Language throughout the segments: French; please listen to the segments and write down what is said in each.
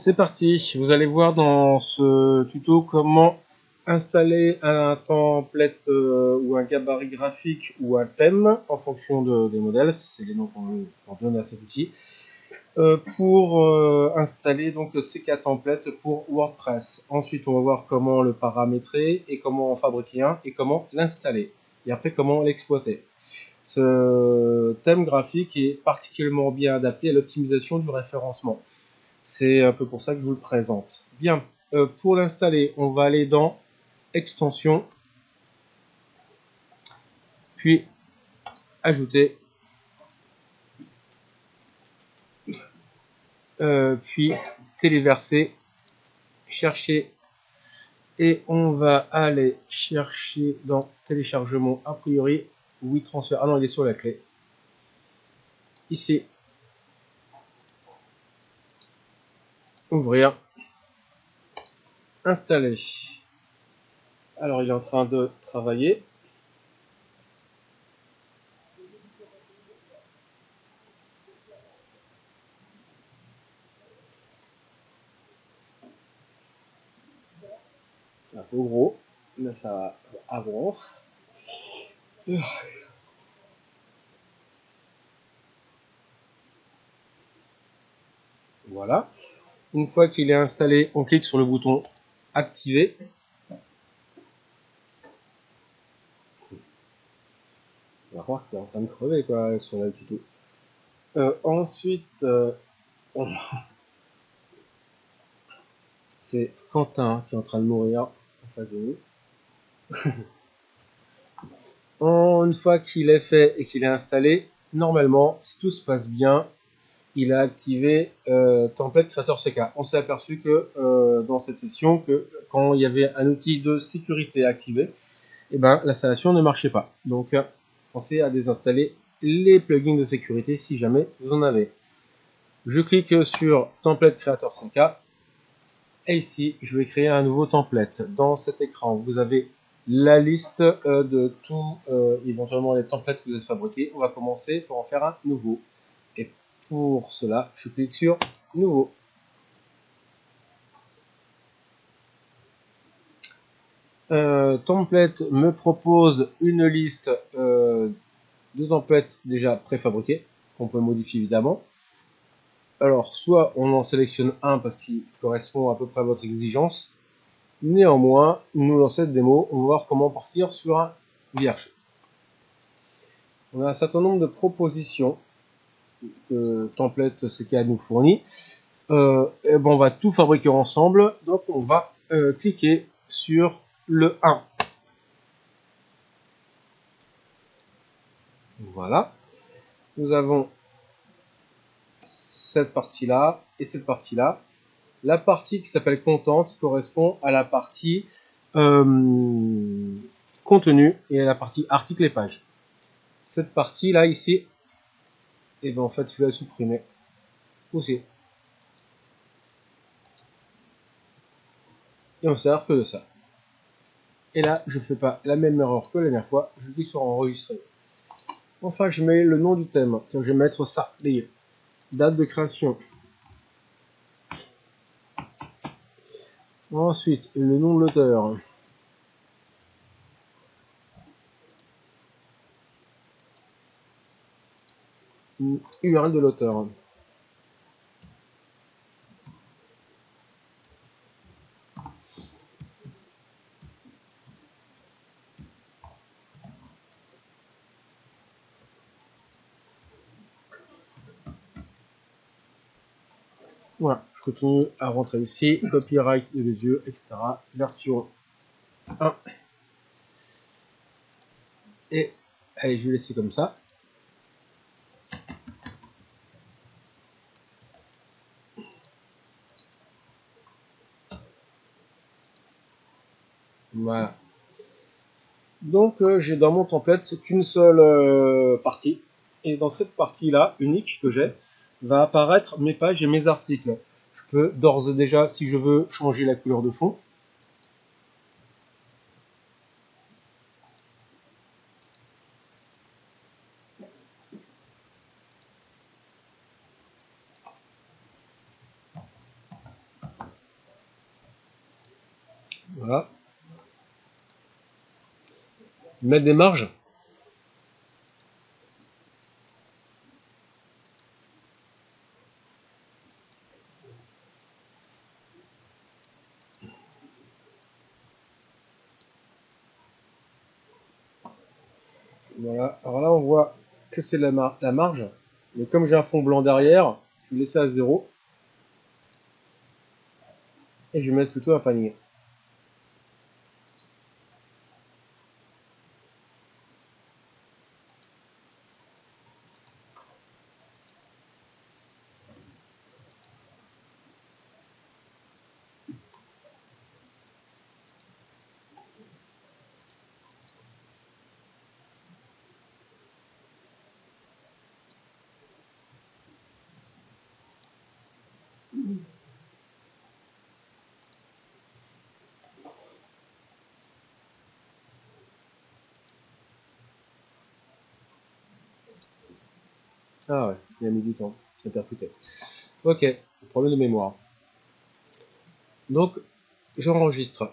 C'est parti, vous allez voir dans ce tuto comment installer un template euh, ou un gabarit graphique ou un thème en fonction des modèles, c'est les noms qu'on donne à cet outil, euh, pour euh, installer donc ces quatre templates pour WordPress. Ensuite, on va voir comment le paramétrer et comment en fabriquer un et comment l'installer. Et après, comment l'exploiter. Ce thème graphique est particulièrement bien adapté à l'optimisation du référencement. C'est un peu pour ça que je vous le présente. Bien, euh, pour l'installer, on va aller dans Extension, puis Ajouter, euh, puis Téléverser, Chercher, et on va aller chercher dans Téléchargement, a priori, oui, transfert, ah non, il est sur la clé. Ici, ouvrir, installer. Alors il est en train de travailler. Un gros, mais ça avance. Voilà. Une fois qu'il est installé, on clique sur le bouton activer. On va voir que c'est en train de crever quoi sur le tuto. Euh, ensuite, euh, c'est Quentin qui est en train de mourir en face de nous. une fois qu'il est fait et qu'il est installé, normalement, si tout se passe bien, il a activé euh, Template Creator CK. On s'est aperçu que euh, dans cette session, que quand il y avait un outil de sécurité activé, eh ben, l'installation ne marchait pas. Donc, euh, pensez à désinstaller les plugins de sécurité si jamais vous en avez. Je clique sur Template Creator CK. Et ici, je vais créer un nouveau template. Dans cet écran, vous avez la liste de tous, éventuellement, les templates que vous avez fabriqués. On va commencer pour en faire un nouveau. Pour cela, je clique sur Nouveau. Euh, template me propose une liste euh, de templates déjà préfabriqués qu'on peut modifier évidemment. Alors, soit on en sélectionne un parce qu'il correspond à peu près à votre exigence. Néanmoins, nous dans cette démo, on va voir comment partir sur un vierge. On a un certain nombre de propositions que template CK nous fournit. Euh, on va tout fabriquer ensemble. Donc on va euh, cliquer sur le 1. Voilà. Nous avons cette partie-là et cette partie-là. La partie qui s'appelle contente correspond à la partie euh, contenu et à la partie article et page. Cette partie-là ici et ben en fait je vais la supprimer. Aussi. Et on sert que de ça. Et là je fais pas la même erreur que la dernière fois. Je clique sur enregistrer enfin je mets le nom du thème. Tiens, je vais mettre ça. Date de création. Ensuite le nom de l'auteur URL de l'auteur. Voilà, je continue à rentrer ici, copyright de les yeux, etc. Version 1. Et allez, je vais laisser comme ça. Voilà. Donc euh, j'ai dans mon template qu'une seule euh, partie. Et dans cette partie-là, unique que j'ai, va apparaître mes pages et mes articles. Je peux d'ores et déjà, si je veux, changer la couleur de fond. Voilà. Mettre des marges. Voilà, alors là on voit que c'est la, marge, mais comme j'ai un fond blanc derrière, je vais laisser à zéro. Et je vais mettre plutôt un panier. Ah ouais, il a mis du temps percuter. Ok, problème de mémoire. Donc, j'enregistre.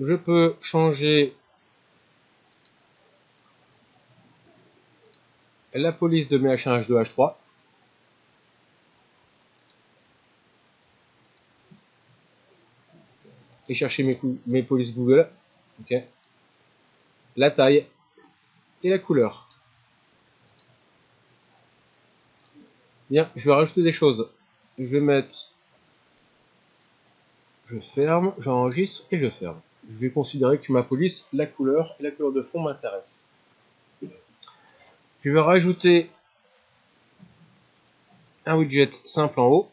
Je peux changer la police de mes H1, H2, H3. Et chercher mes, mes polices Google. La taille et la couleur. Bien, je vais rajouter des choses. Je vais mettre... Je ferme, j'enregistre et je ferme. Je vais considérer que ma police, la couleur et la couleur de fond m'intéressent. Je vais rajouter un widget simple en haut.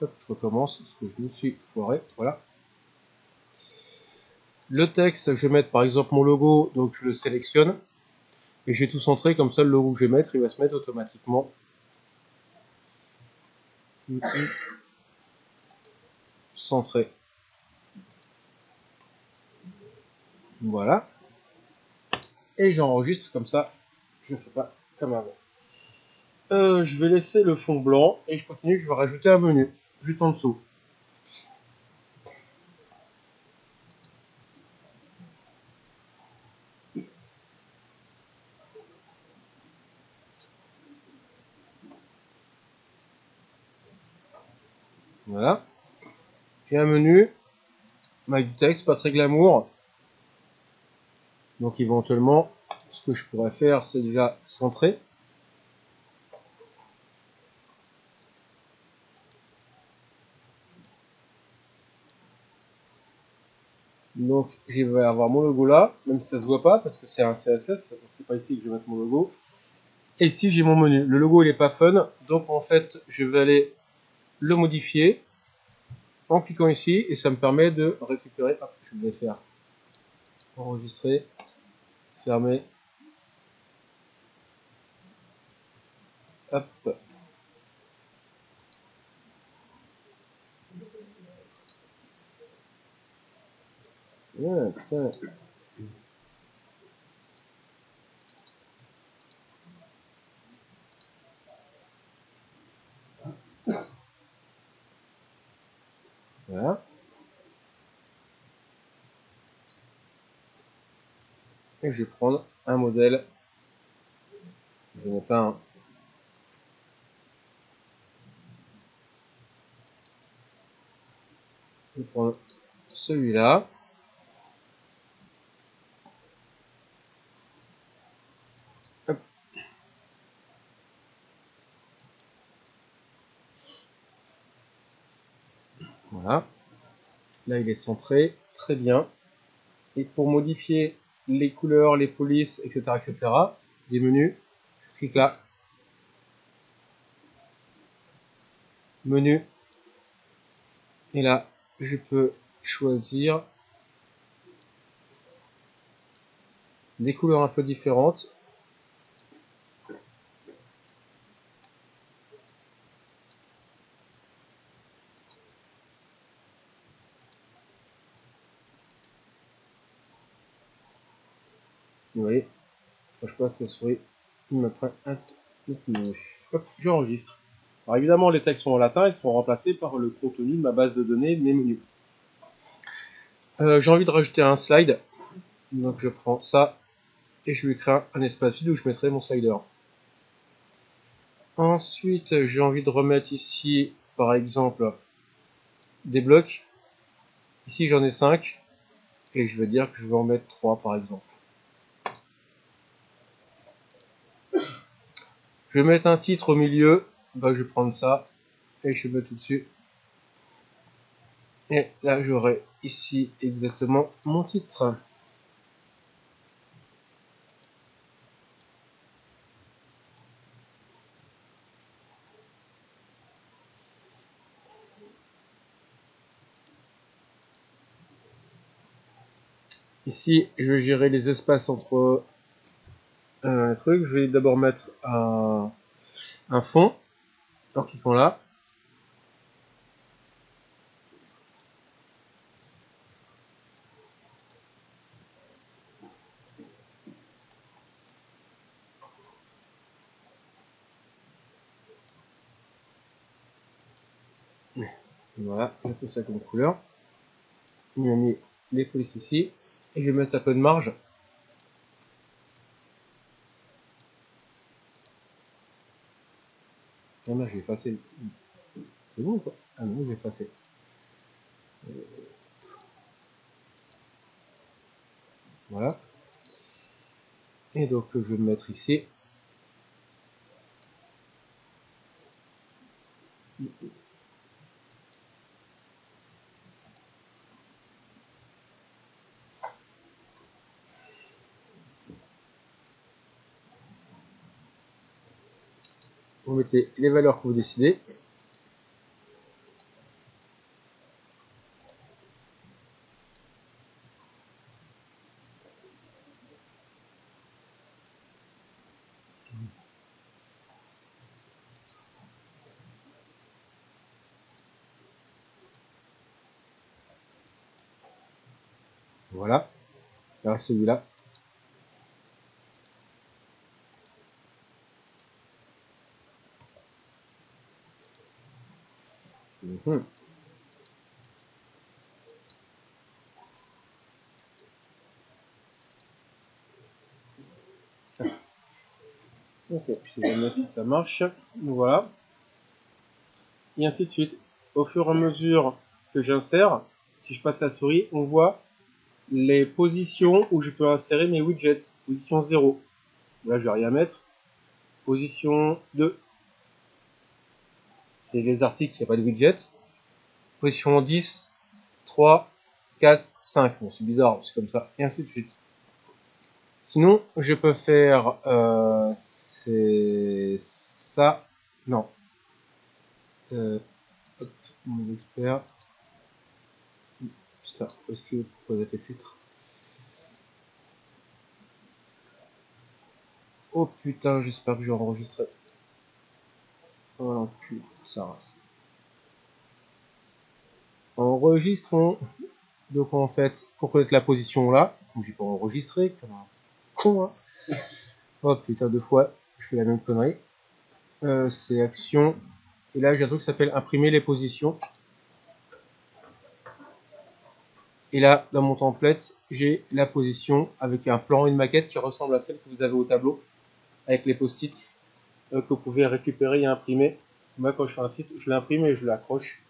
Je recommence parce que je me suis foiré. Voilà. Le texte, je vais mettre par exemple mon logo, donc je le sélectionne. Et j'ai tout centré, comme ça le logo que je vais mettre, il va se mettre automatiquement. Centré. Voilà. Et j'enregistre comme ça, je ne fais pas comme avant. Euh, je vais laisser le fond blanc et je continue, je vais rajouter un menu, juste en dessous. Voilà. J'ai un menu avec du texte, pas très glamour. Donc éventuellement, ce que je pourrais faire, c'est déjà centrer. Donc je vais avoir mon logo là, même si ça se voit pas parce que c'est un CSS, c'est pas ici que je vais mettre mon logo. Et ici j'ai mon menu. Le logo il est pas fun, donc en fait je vais aller le modifier en cliquant ici et ça me permet de récupérer, je vais faire enregistrer, fermer, hop, Voilà. Et je vais prendre un modèle. Je n'ai pas un. Je vais prendre celui-là. Voilà. Là, il est centré. Très bien. Et pour modifier les couleurs, les polices, etc., etc., des menus, je clique là. Menu. Et là, je peux choisir des couleurs un peu différentes passe la souris, il me un j'enregistre. Alors évidemment, les textes sont en latin, ils seront remplacés par le contenu de ma base de données, mes menus. Euh, j'ai envie de rajouter un slide, donc je prends ça et je lui crée un espace vide où je mettrai mon slider. Ensuite, j'ai envie de remettre ici, par exemple, des blocs. Ici, j'en ai 5. Et je vais dire que je vais en mettre 3, par exemple. Je vais mettre un titre au milieu. Bah, je vais prendre ça. Et je vais mettre tout-dessus. Et là, j'aurai ici exactement mon titre. Ici, je vais gérer les espaces entre un truc. Je vais d'abord mettre un, fond. Donc ils sont là. Voilà, j'ai fait ça comme couleur. Il m'a mis les polices ici. Et je vais mettre un peu de marge. Ah non, j'ai effacé. C'est bon ou quoi Ah non, j'ai effacé. Voilà. Et donc je vais me mettre ici. Vous mettez les valeurs que vous décidez. Voilà. Là, celui-là. Si ça marche. Voilà. Et ainsi de suite. Au fur et à mesure que j'insère, si je passe la souris, on voit les positions où je peux insérer mes widgets. Position 0. Là, je vais rien mettre. Position 2 c'est les articles, il n'y a pas de widget. Position 10, 3, 4, 5. Bon, c'est bizarre, c'est comme ça, et ainsi de suite. Sinon, je peux faire euh, c'est ça. Non. Euh, hop, mon expert. Putain, est-ce que vous avez filtre Oh putain, j'espère que j'ai enregistré. Oh l'enculé ça Enregistrons. Donc en fait, pour connaître la position là, j'ai pas enregistré, comme un con, hein. Oh putain, deux fois, je fais la même connerie. Euh, c'est action. Et là, j'ai un truc qui s'appelle imprimer les positions. Et là, dans mon template, j'ai la position avec un plan, une maquette qui ressemble à celle que vous avez au tableau, avec les post-it euh, que vous pouvez récupérer et imprimer. Moi, quand je fais un site, je l'imprime et je l'accroche.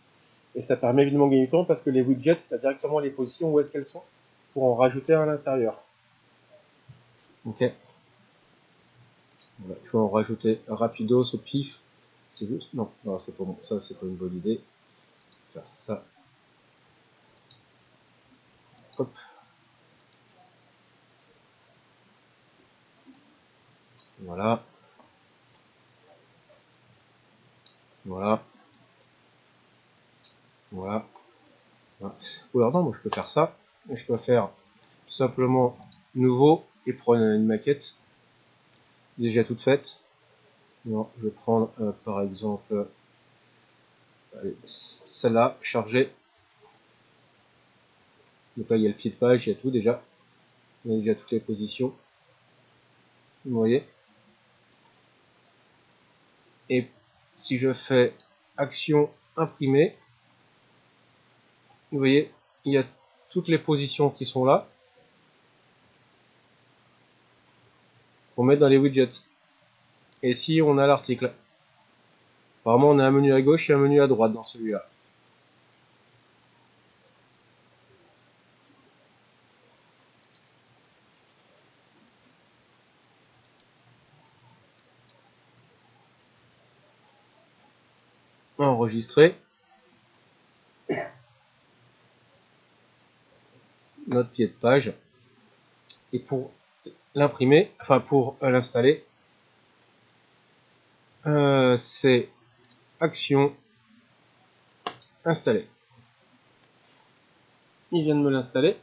Et ça permet évidemment de gagner du temps parce que les widgets, c'est directement les positions où est-ce qu'elles sont pour en rajouter à l'intérieur. Ok. Je vais en rajouter rapidos au pif. C'est juste Non, non c'est pas bon. Ça, c'est pas une bonne idée. Faire ça. Hop. Voilà. Voilà. Voilà. Ou alors non, moi je peux faire ça. Je peux faire tout simplement nouveau et prendre une maquette déjà toute faite. Non, je vais prendre euh, par exemple celle-là, chargée. Donc là il y a le pied de page, il y a tout déjà. Il y a déjà toutes les positions. Vous voyez? Et si je fais action imprimer, vous voyez, il y a toutes les positions qui sont là. Pour mettre dans les widgets. Et si on a l'article. Apparemment, on a un menu à gauche et un menu à droite dans celui-là. enregistrer notre pied de page et pour l'imprimer enfin pour l'installer euh, c'est action installer il vient de me l'installer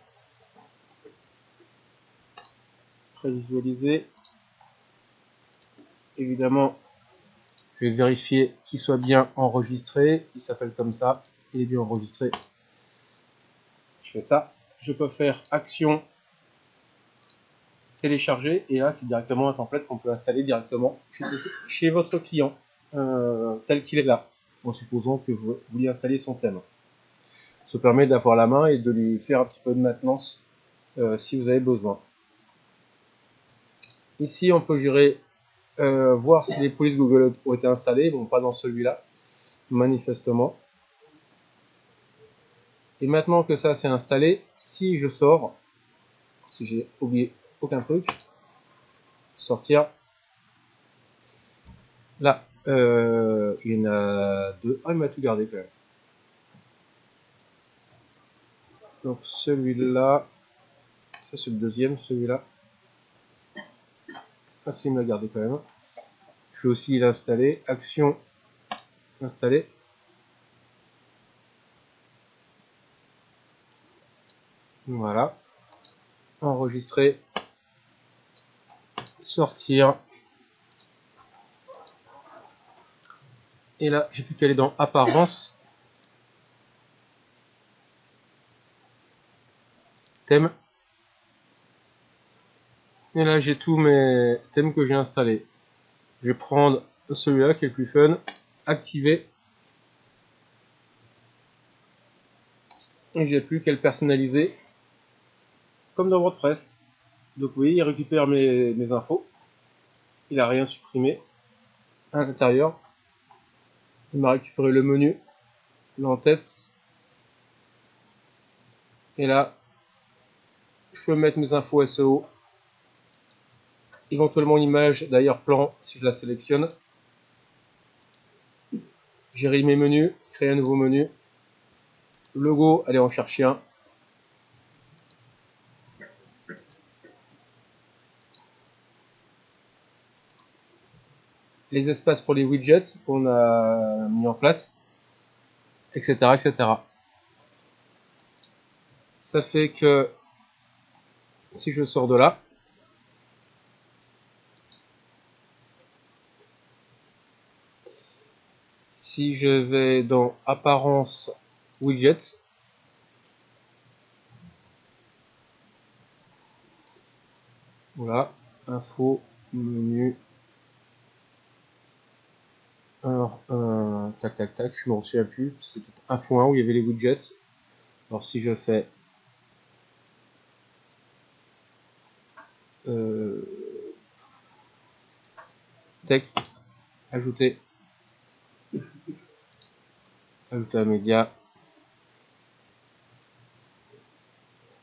prévisualiser évidemment je vais vérifier qu'il soit bien enregistré. Il s'appelle comme ça. Il est bien enregistré. Je fais ça. Je peux faire action télécharger. Et là c'est directement un template qu'on peut installer directement chez, votre client euh, tel qu'il est là. En supposant que vous vouliez installer son thème. Ça permet d'avoir la main et de lui faire un petit peu de maintenance euh, si vous avez besoin. Ici on peut gérer euh, voir si les polices Google ont été installées, bon pas dans celui-là, manifestement. Et maintenant que ça s'est installé, si je sors, si j'ai oublié aucun truc, sortir, là, euh, il y en a deux, ah il m'a tout gardé quand même. Donc celui-là, ça c'est le deuxième, celui-là. Ah il me l'a gardé quand même. Je vais aussi l'installer. Action, installer. Voilà. Enregistrer. Sortir. Et là, j'ai plus qu'à aller dans Apparence. Thème. Et là, j'ai tous mes thèmes que j'ai installés. Je vais prendre celui-là qui est le plus fun. Activer. Et j'ai plus qu'à le personnaliser. Comme dans WordPress. Donc vous voyez, il récupère mes, infos. Il a rien supprimé. À l'intérieur. Il m'a récupéré le menu. L'entête. Et là, je peux mettre mes infos SEO éventuellement une image d'ailleurs plan si je la sélectionne. Gérer mes menus, créer un nouveau menu. Logo, aller en chercher un. Les espaces pour les widgets qu'on a mis en place, etc., etc. Ça fait que si je sors de là, si je vais dans apparence widget voilà info menu alors euh, tac tac tac je m'en souviens plus c'était info 1 où il y avait les widgets alors si je fais euh, texte ajouter ajouter un média.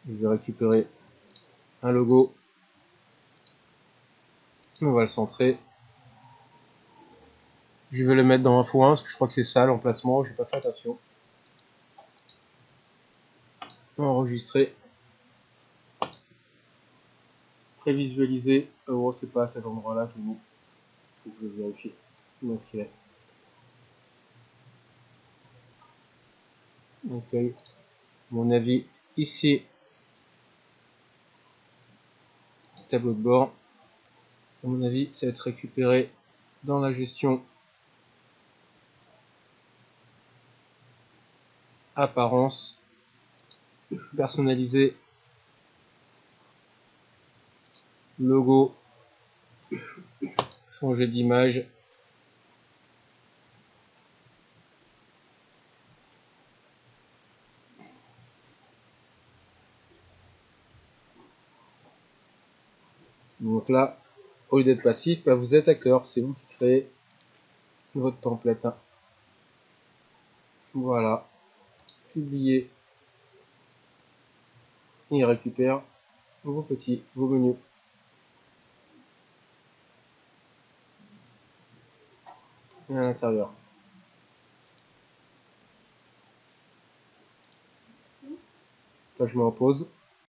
Je vais récupérer un logo. On va le centrer. Je vais le mettre dans un fou 1 parce que je crois que c'est ça l'emplacement, j'ai pas fait attention. Enregistrer. Prévisualiser. Oh, c'est pas à cet endroit-là qu'il faut que je vérifie. Où est-ce qu'il est ok mon avis ici tableau de bord à mon avis ça va être récupéré dans la gestion apparence, personnaliser, logo, changer d'image. Donc là, au lieu d'être passif, bah vous êtes acteur, c'est vous qui créez votre template. Voilà. Publier. Et récupère vos petits, vos menus. Et à l'intérieur. Je me repose.